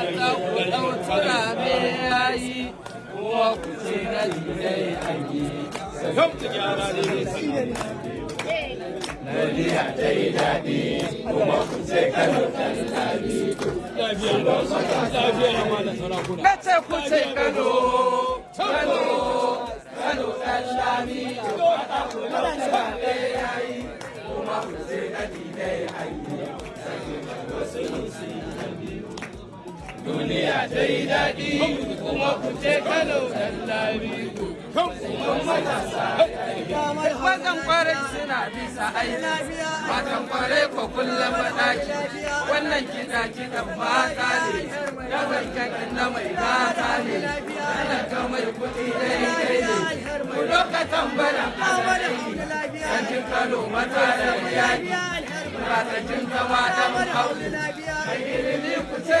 mata ku ɗautura me yayi kuma ku ce na dinai ayi Duniya ta yi daɗi kuma ku ce Kano ɗan lami. Duniya ta yi daɗi kuma ku ce Kano ƙwarai suna bisa aiki, matan ƙwarai ko kullum maɗaki, wannan kiɗa kiɗan mata ne, na mai mata ne, talaka mai kuɗi daidai ne, ku lokacin bana Kano mata da yaki, matakin zama ku ce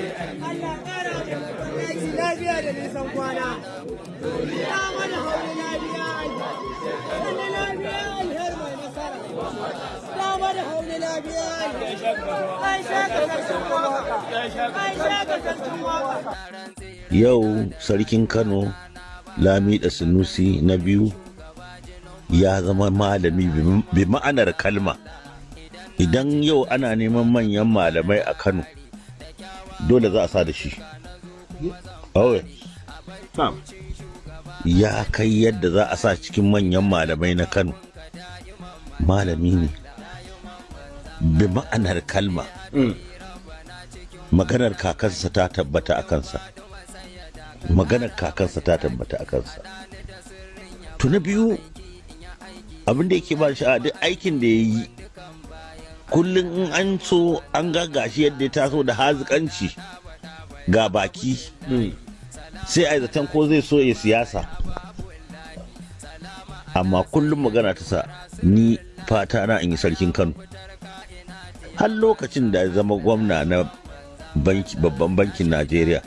kwana. Ya mana alher mai nasara. Ya mana Ai shaka sarkin waƙa. Yau sarkin kano lami da sunusi na biyu ya zama malami bi- ma'anar kalma idan yau ana neman manyan malamai a kano dole za a sa da shi. Ya kai yadda za a sa cikin manyan malamai na kano. Malami ne. Bi ma'anar kalma. Maganar kakansa ta tabbata a kansa. Maganar kakansa ta tabbata a kansa. To na biyu abin da yake ba shi a duk aikin da ya yi kullum in an so an gashi yadda ya taso da hazikanci ga baki. Sai a yi zaton ko zai so ya siyasa. Amma kullum magana ta sa ni fata na in yi sarkin kano. Har lokacin da ya zama gwamna na banki babban bankin najeriya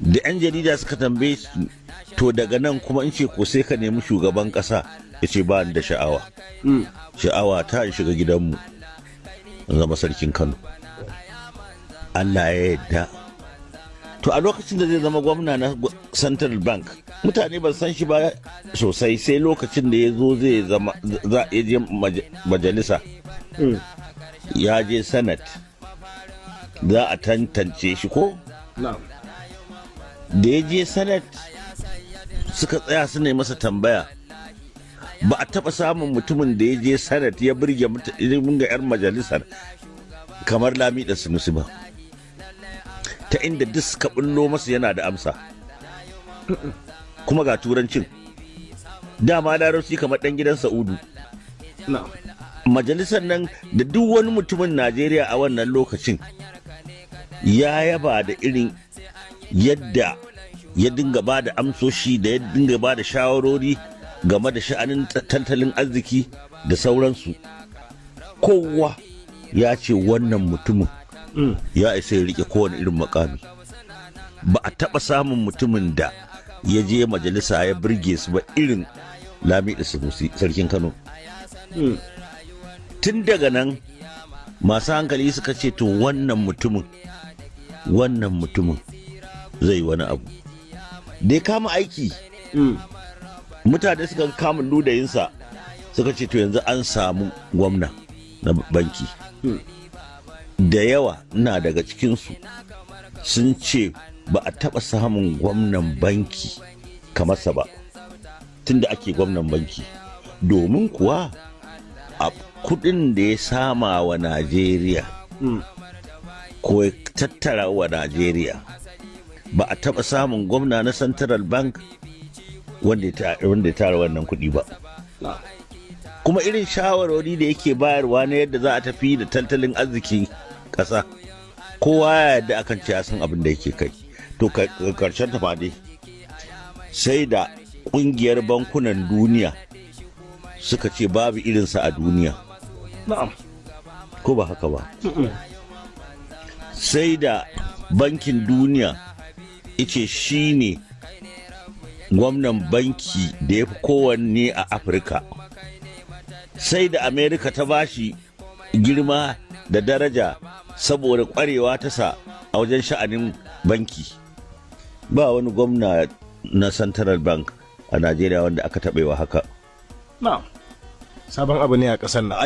da 'yan jarida suka tambaye to daga nan kuma in ce ko sai ka nemi shugaban kasa ya ce ba da sha'awa. Sha'awa ta in shiga gidanmu zama sarkin kano. Allah ya yadda to a lokacin da zai zama gwamna na central bank mutane ba san shi ba sosai sai lokacin da ya zo zai zama za a je maja- majalisa. Ya je senate. Za a tantance shi ko? Da ya je senate suka tsaya su ne masa tambaya. Ba a taɓa samun mutumin da ya je senate ya birge birge 'yan majalisar kamar lami da sunusi ba. Ta inda duk suka bullo masa yana da amsa. Kuma ga turancin. Dama larabci kamar ɗan gidan sa'udu. Majalisar nan da duk wani mutumin najeriya a wannan lokacin ya yaba da irin yadda ya dinga ba da amsoshi da ya dinga ba da shawarori game da sha'anin tattalin arziki da sauransu. Kowa ya ce wannan mutumin ya isa ya riƙe kowane irin makami. Ba a taɓa samun mutumin da ya je majalisa ya birge su ba irin lami da sarkin kano. Tun daga nan masu hankali suka ce to wannan mutumin wannan mutumin zai wani abu. Da ya kama aiki mutane suka kama ludayinsa suka ce to yanzu an samu gwamna na banki. Da yawa na daga cikinsu sun ce ba a taɓa samun gwamnan banki kamarsa ba tunda ake gwamnan banki. Domin kuwa a kuɗin da ya sama wa najeriya ko ya tattara wa najeriya ba a taɓa samun gwamna na central bank wanda ya tara wannan kuɗi ba. Kuma irin shawarwari da yake bayarwa na yadda za a tafi da tattalin arzikin ƙasa. Kowa ya yarda akan ce ya san abin da yake kai. To ka- ƙarshen ta dai sai da ƙungiyar bankunan duniya suka ce babu irinsa a duniya. Na'am. Ko ba haka ba? Sai da bankin duniya ice shi ne gwamnan banki da ya fi kowanne a afirka. Sai da amerika ta bashi girma da daraja saboda kwarewa ta sa a wajen sha'anin banki. Ba wani gwamna na central bank a najeriya wanda aka taɓewa haka. Na'am. Sabon abu ne a ƙasar nan.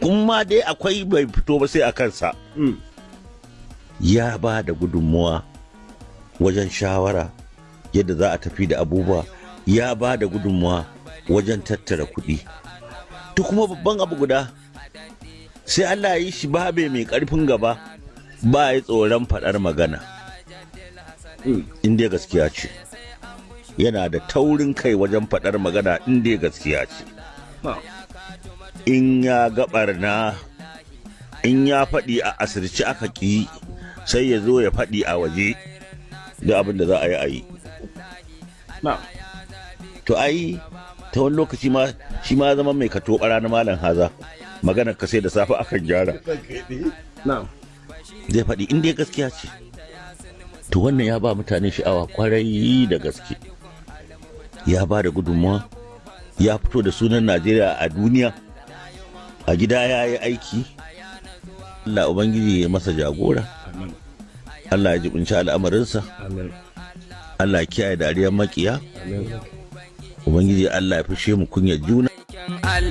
Kuma dai akwai bai fito ba sai a kansa. Mm. ya ba da gudunmuwa wajen shawara yadda za a tafi da abubuwa. Ya ba da gudunmuwa wajen tattara kuɗi. To kuma babban abu guda sai Allah ya yi shi babe mai ƙarfin gaba ba ya tsoron faɗar magana. In dai gaskiya ce. Yana da taurin kai wajen faɗar magana in dai gaskiya ce. In ya ga barna in ya faɗi a asirci aka ƙi sai ya zo ya faɗi a waje da abin da za a yi a yi. To ai ta wani lokaci ma shi ma zama mai kato ɓara na malam haza. Maganar ka sai da safe akan gyara. Zai faɗi in dai gaskiya ce. To wannan ya ba mutane sha'awa ƙwarai da gaske. Ya ba da gudunmawa ya fito da sunan najeriya a duniya. A gida ya yi aiki. Allah ubangiji ya masa jagora. Allah ya jibinci al'amarinsa. Allah ya kiyaye dariyar makiya. Ubangiji allah ya fishe mu kunyar juna.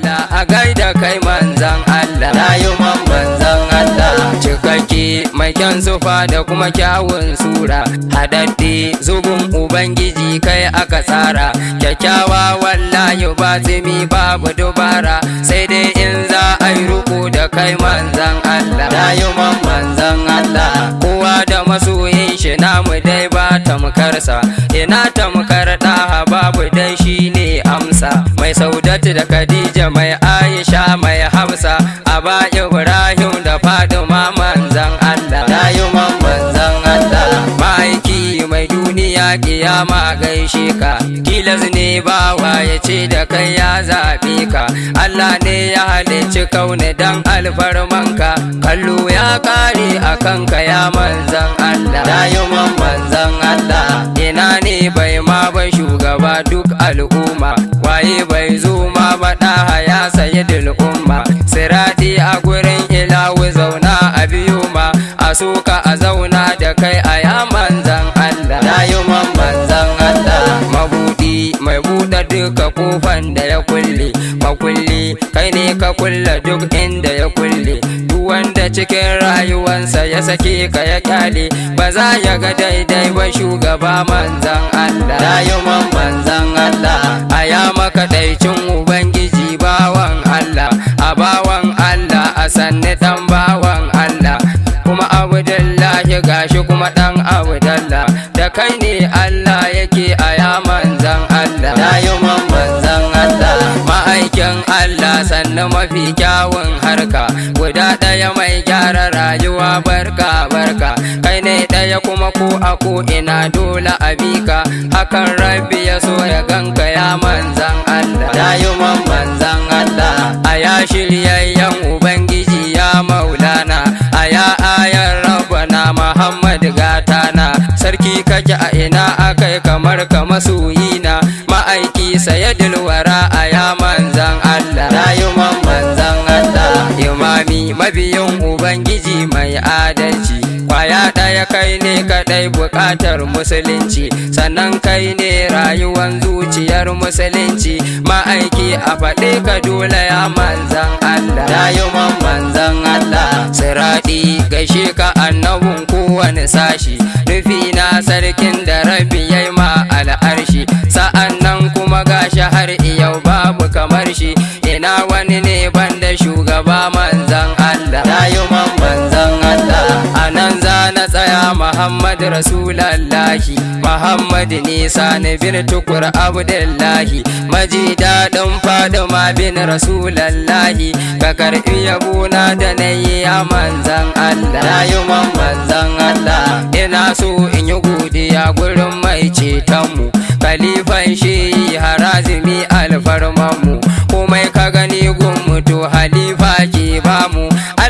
Allah a gaida kai manzan Allah. Rayuwan manzan Allah cikakke mai kyan sufa da kuma kyawun sura. Hadadde zubin ubangiji kai aka tsara. Kyakkyawa wallahi ba zumi babu dubara. Sai dai in za a yi ruku da kai manzan Allah. Rayuwan manzan Allah kowa da masoyin shi namu dai ba tamkarsa. Ina tamkar ɗaha babu dai shine amsa mai saudatu da khadija mai aisha mai hamsa aba ibrahim da fadima manzan allah. Rayuwan manzan allah. Ma'aiki mai duniya kiyama gaishe ka. Tilas ne bawa ya ce da kai ya zaɓe ka. Allah ne ya halicci kaune dan alfarmanka kallo ya kare a kanka ya manzan allah. Rayuwan manzan allah. Ina ne bai ma ba shugaba duk al'umma. Waye bai zo ma ba ɗaha ya sayi umma sirati a gurin ilawu zauna a biyu ma a soka a zauna da kai a ya manzan Allah. Rayuwan manzan duka kofan da ya kulle. Makulli kai ne ka kulle duk inda ya kulle. Duk wanda cikin rayuwansa ya sake ka ya ƙyale ba za ya ga daidai ba shugaba manzan Allah. Rayuwan manzan Allah a ya makaɗaicin ubangiji bawan Allah. A bawan Allah a sanni dan bawan Allah. Kuma abdullahi gashi kuma dan abdallah. Da kai ne Allah yake a Allah. Rayuwan manzan Allah ma'aikin Allah sannan mafi kyawun harka. Guda ɗaya mai gyara rayuwa barka barka. Kai ne ɗaya kuma ko a ko ina dole a bika hakan rabbi ya so ya ganka ya manzan Allah. Rayuwan manzan Allah a ya shiryayyen ubangiji ya maulana. A ya ayar rabbana Muhammad gatana sarki kake a ina akai kamar ka masoyina ma'aiki sayadul wara a ya manzan Allah. Rayuwan manzan Allah imami mabiyin ubangiji mai adalci. Kwaya ɗaya kai ne kaɗai buƙatar musulunci. Sannan kai ne rayuwan zuciyar musulunci. Ma'aiki a faɗe ka dole ya manzan Allah. Rayuwan manzan Allah siraɗi gaishe ka annabin kowane sashi. Nufi na sarkin na tsaya Muhammad Rasulallahi. Muhammad Nisa ni bin tukur Abdullahi. Maji daɗin Fadima bin Rasulallahi. Ka karɓi yabona da na yi a manzan Allah. Na manzan Allah. Ina so in yi godiya gurin mai cetonmu. Kalifan shi harazimi alfarmanmu. Komai ka gani gun ba mu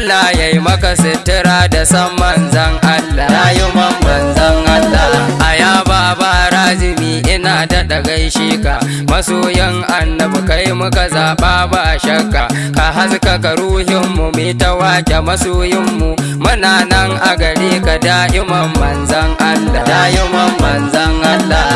Allah ya yi maka sutura da san manzan Allah. Man manzan Allah. A ya baba razimi ina daɗa gaishe ka. Masoyan annabi kai muka zaɓa ba shakka. Ka haskaka ruhinmu mai ta wake masoyinmu muna nan a gare ka da'iman manzan Allah. Da'iman manzan Allah.